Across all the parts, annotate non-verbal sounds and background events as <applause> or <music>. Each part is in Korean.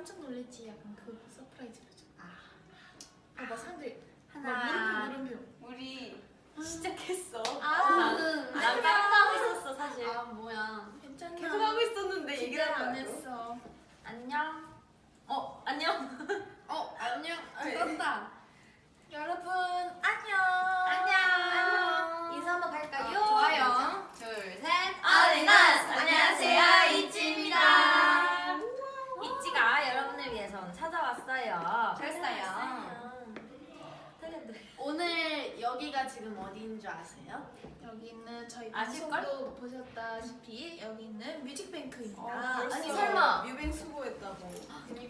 깜짝 놀랐지 약간 그 surprise 표정. 아. 봐봐 사람들이 하나. 막 물음표 물음표. 우리 시작했어. 아, 나는 난 깜빡하고 있었어 사실. 아 뭐야 괜찮아. 계속 하고 있었는데 얘기를 기대 안. 했어. 안녕. 어 안녕. 어 안녕 네. 떴다 여러분 안녕. 안녕. 인사 한번 갈까요? 어, 좋아요 둘셋 아리나스 안녕하세요 이찌입니다. 이찌가 여러분을 위해서 오늘 찾아왔어요. 그랬어요. 텔레드. 오늘 여기가 지금 어디인 줄 아세요? 여기는 저희 아실걸? 방송도 보셨다시피 여기는 뮤직뱅크입니다. 아니, 설마. 뮤뱅 수고했다고.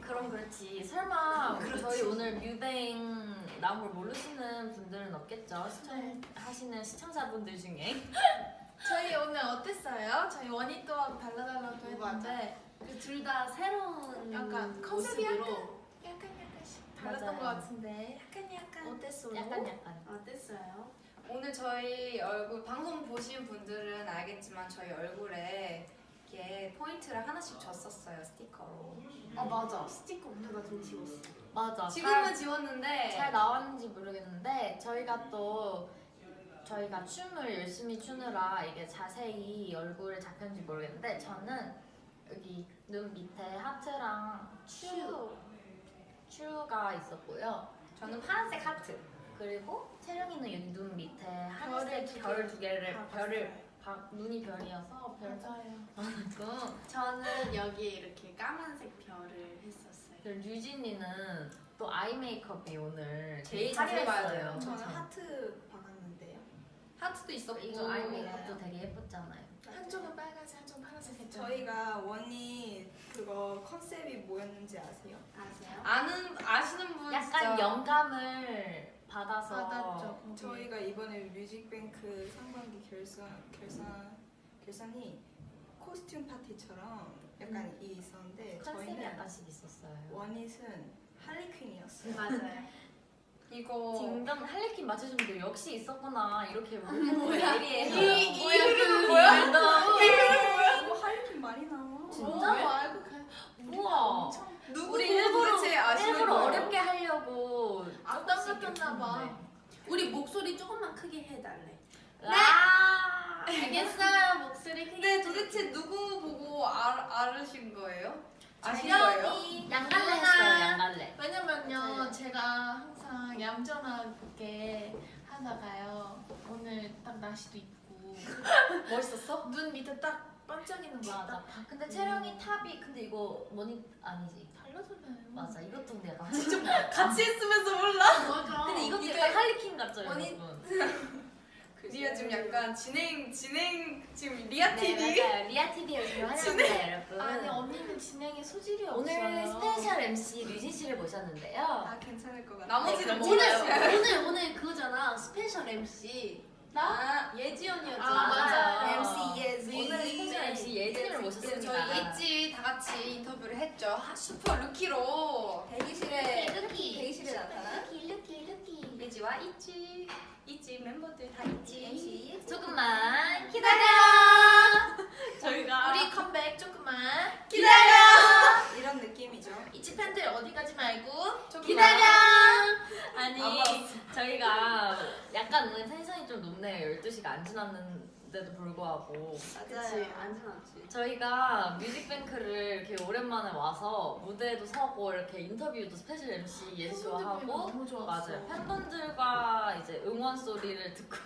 그럼 그렇지. 설마 저희 오늘 뮤뱅 나온 걸 모르시는 분들은 없겠죠? 시청하시는 시청자분들 중에. <laughs> 저희 오늘 어땠어요? 저희 원이 또한 발라달라고 했는데 그 둘 다 새로운 약간 컨셉이 모습으로 약간 약간씩 달랐던 맞아요. 것 같은데 약간 약간 어땠어요? 약간 약간. 어땠어요? 오늘 저희 얼굴 방송 보신 분들은 알겠지만 저희 얼굴에 이렇게 포인트를 하나씩 줬었어요 스티커로. 아 맞아 스티커 우리가 좀 지웠어 맞아. 지금은 잘, 지웠는데 잘 나왔는지 모르겠는데 저희가 또 저희가 춤을 열심히 추느라 이게 자세히 얼굴에 잡혔는지 모르겠는데 저는 여기 눈 밑에 하트랑 추 추가 있었고요. 저는 파란색 하트 그리고 채령이는 눈 밑에 하늘색 두별 개. 두 개를 다 별을 바, 눈이 별이어서 별 맞아요. 많고 저는 여기에 이렇게 까만색 별을 했었어요 유진이는 또 아이 메이크업이 오늘 제일. 그쵸? 저는 하트 박았는데요. 하트도 있었고 이거 아이 메이크업도 되게 예뻤잖아요. 한쪽은 빨간색, 한쪽은 파란색 했죠. 저희가 원이 그거 컨셉이 뭐였는지 아세요? 아세요? 아는 아시는 분 약간 진짜 영감을 받아서 받았죠. 거기. 저희가 이번에 뮤직뱅크 상반기 결산 결산 결산이 코스튬 파티처럼 약간 이 있었는데 컨셉이 약간씩 있었어요. 원잇은 할리퀸이었어요. 맞아요 <laughs> 이거 딩동 할리퀸 맞춰주면 역시 있었구나 이렇게 뭐야 예리해서 이- 뭐야 그 뭐야? 뭐야? 이거 할리퀸 많이 나와. 진짜? 어, 알고 가. 우와. 우리 일부러 일부러? 어렵게 하려고 앞당 조금씩 같았나 봐. 이렇게 우리 목소리 조금만 크게 해달래 했는데. 아 <laughs> 알겠어요 목소리 크게 근데 도대체 누구 보고 알, 알으신 거예요? 아신. 거예요? 양갈래 했어요 양갈래. 왜냐면요, 제가 항상 얌전하게 하다가요. 오늘 딱 날씨도 있고 <laughs> 멋있었어? 눈 밑에 딱 반짝이는 거 맞아. 딱 근데 채령이 탑이 근데 이거 뭐니 아니지. 달라졌나요? 맞아 이것도 근데 약간 같이 했으면서 몰라? 맞아. 근데 이것도 이게 약간 할리퀸 같죠 여러분? <laughs> 리아 지금 약간 진행 진행 지금 리아 네, TV 맞아요. 리아 TV를 지금 환영합니다 여러분. 아니 언니는 진행에 소질이 오늘 없어요. special MC 류진 씨를 모셨는데요. 아 괜찮을 것 같아. 나머지는 네, 오늘 몰라요. 오늘 오늘 <laughs> 그거잖아 special MC 나 예지 언니였잖아 아, 맞아요. MC 예지. 오늘 스페셜 MC 예진을 모셨습니다. 저희 예지 다 같이 인터뷰를 했죠. 하- 슈퍼 루키로 대기실에 루키. 대기실에 나타난 루키 루키 루키. 예지와 ITZY ITZY 멤버들 다 있지 MC 조금만 기다려. 저희가 우리 컴백 조금만 이런 느낌이죠. ITZY 팬들 어디 가지 말고 기다려. 아니 안 저희가 약간 오늘 텐션이 좀 높네요. 12시가 안 지났는데도 불구하고 그치 안 지났지 저희가 뮤직뱅크를 이렇게 오랜만에 와서 무대에도 서고 이렇게 인터뷰도 special MC 예지씨와 하고 너무 좋았어. 맞아요. 팬분들과 이제 응원 소리를 듣고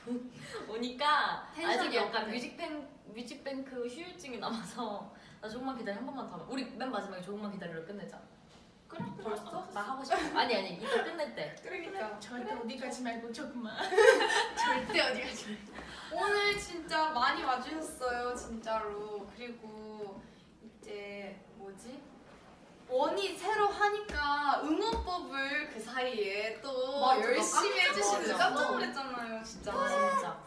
<laughs> 오니까 아직 약간. 뮤직뱅 뮤직뱅크 휴유증이 남아서 나 조금만 기다려 한 번만 더. 하면. 우리 맨 마지막에 조금만 기다려를 끝내자. 그래 벌써? 나 하고 싶어. 아니 아니 이따 끝낼 때. 그러니까 <laughs> <laughs> 절대 어디 가지 말고 조금만 절대 어디 가지 마 오늘 진짜 많이 와주셨어요 진짜로 그리고 이제 뭐지 원이 새로 하니까 응원법을 그 사이에 또 맞아, 나 열심히 해주시는. 깜짝 놀랐잖아요 진짜 진짜.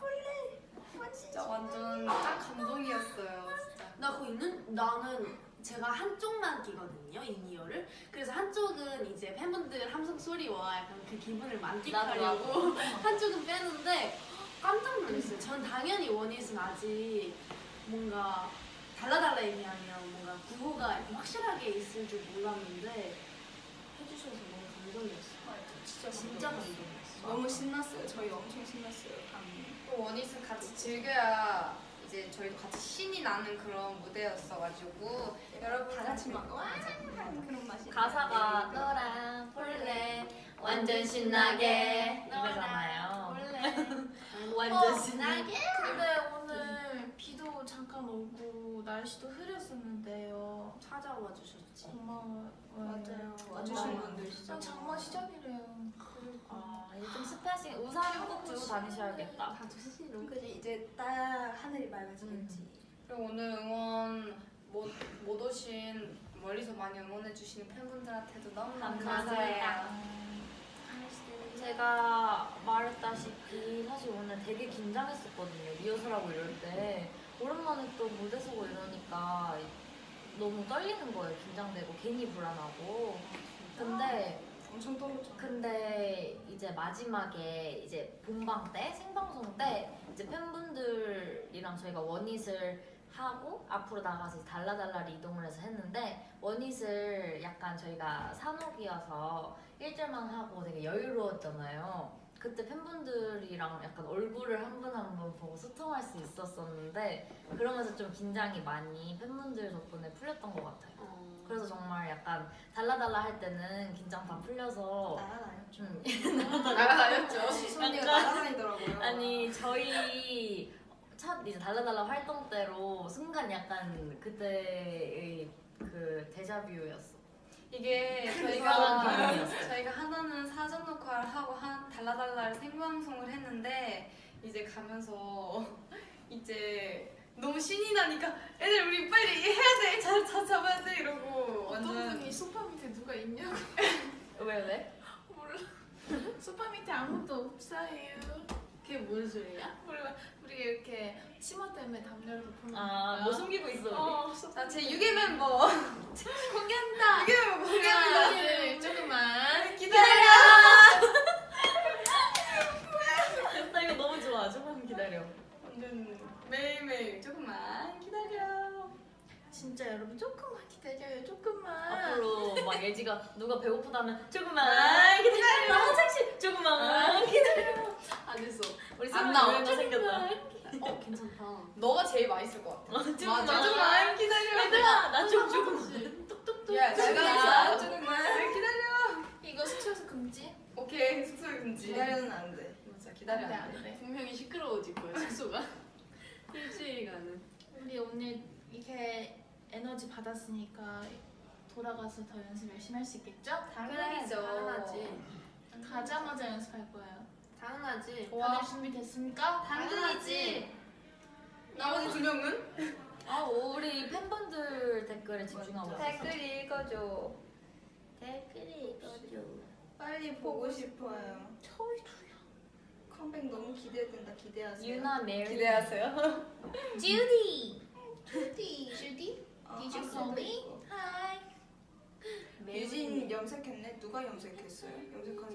진짜 완전 딱 감동이었어요 진짜 나 그거 있는 나는 제가 한쪽만 끼거든요 이니어를 그래서 한쪽은 이제 팬분들 함성 소리와 약간 그 기분을 만끽하려고 <laughs> 한쪽은 빼는데 깜짝 놀랐어요 전 당연히 원잇은 아직 뭔가 달라달라 얘기하면 뭔가 구호가 확실하게 있을 줄 몰랐는데 해주셔서 너무 감동이었어요. 진짜 진짜 감동이었어요. 감동이었어. 너무 신났어요. 저희 엄청 신났어요. 또 원잇은 같이 즐겨야 이제 저희도 같이 신이 나는 그런 무대였어가지고 여러분 다 같이 막 와! 하는 그런 맛이 가사가 너랑 볼래 완전 신나게 이거잖아요. 완전 신나게. 근데 오늘 비도 잠깐 오고 날씨도 흐렸었는데요. 찾아와 주셨지. 고마워요. 맞아요. 와주신 분들 진짜 장마 시작이래요. 아 이제 좀 습하신 우산 꼭 들고 다니셔야겠다. 다 주시는 그지 이제 딱 하늘이 맑아지겠지. 그리고 오늘 응원 못, 못 오신 멀리서 많이 응원해 주시는 팬분들한테도 너무너무 감사해요. 감사해요. 제가 말했다시피 사실 오늘 되게 긴장했었거든요. 리허설하고 이럴 때 오랜만에 또 무대 서고 이러니까 너무 떨리는 거예요. 긴장되고 괜히 불안하고. 근데 엄청 떨었죠. 근데 이제 마지막에 이제 본방 때 생방송 때 이제 팬분들이랑 저희가 원잇을 하고 앞으로 나가서 이제 달라달라를 이동을 해서 했는데 원잇을 약간 저희가 산옥이어서 1절만 하고 되게 여유로웠잖아요. 그때 팬분들이랑 약간 얼굴을 한 분 한 분 보고 소통할 수 있었었는데 그러면서 좀 긴장이 많이 팬분들 덕분에 풀렸던 것 같아요. 어. 그래서 정말 약간 달라달라 할 때는 긴장 다 풀려서 날아다녀. 좀 <laughs> 날아다녔죠. 시선이가 날아다니더라고요. 아니 저희 첫 이제 달라달라 활동 때로 순간 약간 그때의 그 데자뷰였어. 이게 저희가. 저희가 하나는 사전 녹화를 하고 한 달라달라를 생방송을 했는데 이제 가면서 <laughs> 이제 너무 신이 나니까 애들 우리 빨리 해야 돼, 잘, 잘 잡아야 돼 이러고 어떤 완전 분이 소파 밑에 누가 있냐고 <laughs> 왜 왜? 몰라. 소파 밑에 아무도 없어요. 그게 무슨 소리야? 몰라. 우리 이렇게 치마 때문에 담요를 덮어놓으니까. 아뭐 숨기고 있어 우리? 어, 자, 제 유괴 멤버 공개한다. 유괴 멤버 하나, 공개합니다. 둘, 조금만. 기다려. 나 이거 너무 좋아. 조금 기다려. 완전 매일매일 조금만 기다려. 진짜 여러분 조금만 기다려요. 조금만. 앞으로 막 예지가 누가 배고프다면 조금만 기다려. 너무 착시. 조금만 기다려. 안 했어. 안 나와. 생겼다. 어 괜찮다. 너가 제일 맛있을 것 같아. 조금만. 맞아, 조금만 기다려. 얘들아 나좀 조금만. 야, 잘 조금만. 가자. 조금만 기다려. 이거 숙소에서 금지? 오케이, 숙소 금지. 기다려는 안 돼. 맞아, 기다려. 안 돼, 안 돼. 분명히 시끄러워질 거야 숙소가. <laughs> 일주일간은. 우리 오늘 이렇게 에너지 받았으니까 돌아가서 더 연습 열심히 할 수 있겠죠? 당연하죠. 당연하지. 가자마자 연습할 거예요. 당연하지. 다들 준비됐습니까? 당연하지. 나머지 두 명은? 아 우리 팬분들 댓글에 집중하고. 댓글 읽어줘. 댓글이 읽어줘. 빨리 보고 싶어요. 컴백 너무 기대된다. 기대하세요. 유나 메리. 기대하세요. <laughs> 주디. 주디, 주디? 어, Did you 한 call me? Hi. 유진 염색했네? 누가 염색했어요? 염색한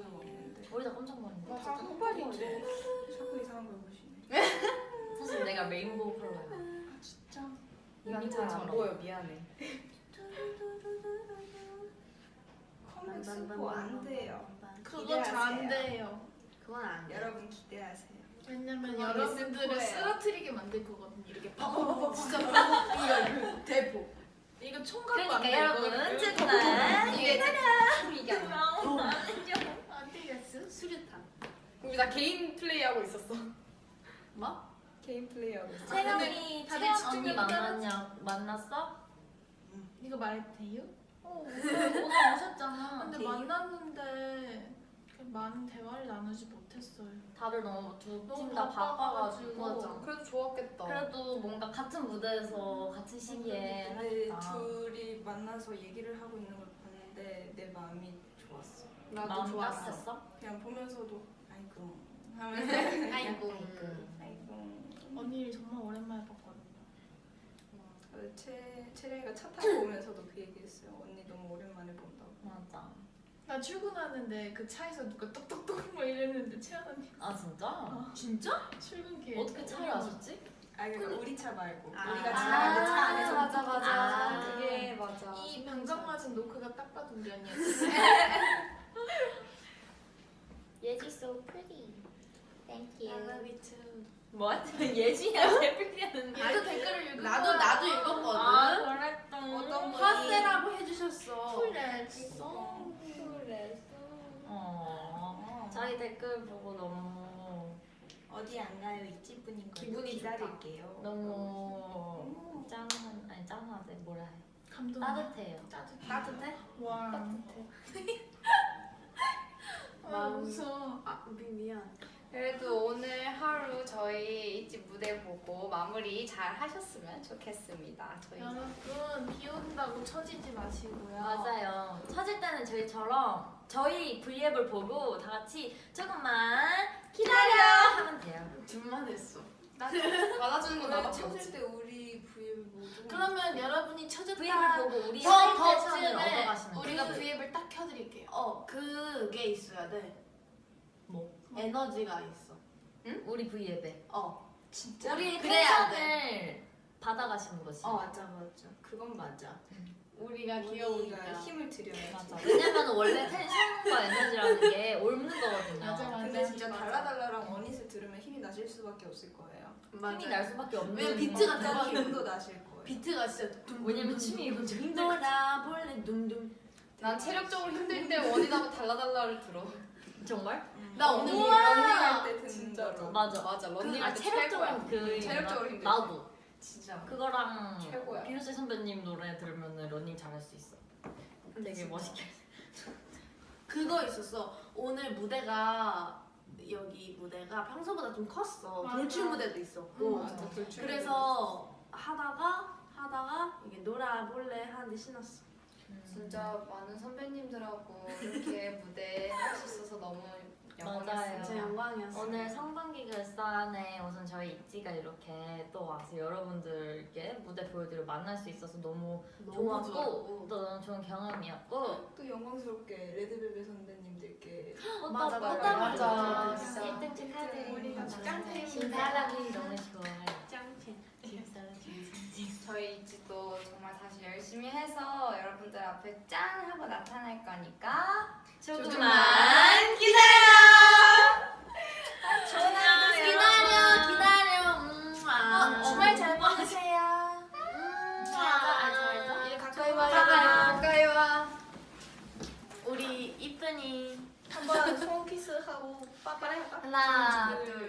사람 없는데. 우리 다 깜짝 놀랐네. 다 흑발이지. 자꾸 이상한 걸 보시네. 사실 내가 rainbow color야. 아 진짜? 난잘안 보여. 미안해. 컴백 스포 안 돼요. 그거 잘안 돼요. 그건 안 돼. 여러분 기대하세요. 왜냐면 그건 여러분들을. 쓰러뜨리게 만들 거거든요. 이렇게 <laughs> 팍. 진짜 이거 대포. 이거 총 갖고 안 그러니까 돼. 여러분 이거. 조금만. 이게 이게 아니야. 안 되겠어? 수류탄. 우리 나 개인 플레이 하고 있었어. 뭐? 개인 플레이 하고 있어. 채영이 다들 채영 언니 만났냐? 만났어? 이거 말해도 돼요? 어, 오늘 오셨잖아. 근데 만났는데 그냥 많은 대화를 나누지 못했어요. 다들 너무 두 팀 다 바빠가지고. 바빠가지고. 그래도 좋았겠다. 그래도 뭔가 같은 무대에서 같은 시기에 네, 하니까 둘이 만나서 얘기를 하고 있는 걸 봤는데 내 마음이 좋았어. 나도 좋았어. 따뜻했어? 그냥 보면서도 아이고 하면서 아이고. 아이고 언니를 정말 오랜만에 봤거든요. 어, 채 채령이가 차 타고 오면서도 그 얘기했어요. 언니 너무 오랜만에 본다고. 맞아. 나 출근하는데 그 차에서 누가 똑똑똑 뭐 이랬는데 채연 언니 아 진짜? 진짜? 출근길 어떻게 차를 아셨지? 아 그러니까 우리 차 말고 아. 우리가 아, 지나갈 때차 안에서 맞아 맞아 아. 그게 맞아 이 방금 맞은 노크가 딱 봐도 우리 언니였어. <laughs> 예지 so pretty. Thank I you. love you too. 뭐? <laughs> 예지야 제필이는 얘도 댓글을 읽은 나도 거야. 나도 읽었거든. 아 그랬다. 어떤 화세라고 해주셨어. 쿨했어. 어. 저희 댓글 보고 너무 어디 안 가요 이찌분인 거 기분이 기다릴게요. 너무 짠한 아니 짠하대 뭐라 해 감동. 따뜻해요. 따뜻해. 따뜻해? 와. <laughs> 마음. 무서워. 아 미, 미안. 그래도 오늘 하루 저희 이집 무대 보고 마무리 잘 하셨으면 좋겠습니다 저희 여러분 비 온다고 처지지 마시고요. 맞아요. 찾을 때는 저희처럼 저희 V앱을 보고 다 같이 조금만 기다려 하면 돼요. 둘만 했어. 받아주는 건 <laughs> 나밖에 없지 때 우리 뭐 좀. 그러면 여러분이 쳐졌다. V앱을 보고 우리 쯤에 얻어가시는 우리가. V앱을 딱 켜드릴게요. 어 그게 있어야 돼. 뭐? 에너지가 있어. 우리 V앱에 어. 진짜. 우리 텐션을 받아가시는 거지. 어 맞아 맞아. 그건 맞아. 우리가 우리가 귀여우니까. 힘을 들여야지. 맞아. 왜냐면 원래 텐션과 에너지라는 게 옮는 거거든요. 맞아, 맞아. 근데 진짜 맞아. 달라달라랑 원잇을 들으면 힘이 나실 수밖에 없을 거예요. 맞아. 힘이 날 수밖에 없는. 왜냐면 비트가. 들어가는 힘도 나실 거예요. 비트가 진짜 둠. 왜냐면 춤이 엄청 힘들어. 돌아볼래 둠둠. 난 체력적으로 힘들 때 WANT IT하고 달라달라를 들어 <laughs> 정말? 나 오늘 우와! 런닝할 때 듣는 진짜로. 맞아. 맞아 그, 런닝할 아, 때 최고야 체력적으로 그 체력적으로 힘들지. 나도 진짜. 그거랑 최고야. 비욘세 선배님 노래 들으면 러닝 잘할 수 있어. 되게 진짜. 멋있게. 그거 있었어. 오늘 무대가 여기 무대가 평소보다 좀 컸어. 맞아. 돌출 무대도 있었고. 음, 맞아. 그래서 하다가 하다가 이게 놀아 볼래 하는데 신났어. 진짜 많은 선배님들하고 이렇게 무대 할 수 있어서 너무. 영광이었어요 진짜 영광이었어. 오늘 성반기 결산에 우선 저희 있지가 이렇게 또 와서 여러분들께 무대 보여드리고 만날 수 있어서 너무 너무 좋았고 좋았고. 또 너무 좋은 경험이었고 또 영광스럽게 레드벨벳 선배님들께 또 맞아, 또 맞아, 맞아. 진짜 1등 축하드립니다. 짱팬이다. 신사람이 너무 저희 이지도 정말 다시 열심히 해서 여러분들 앞에 짠 하고 나타날 거니까 조금만 기다려 기다려 기다려. 음, 아. 어, 주말 잘 보내세요. 음. 이제 가까이 와요. 가까이 와 우리 이쁜이. 한번 손 키스하고 빠빠리 할까? 하나, 둘,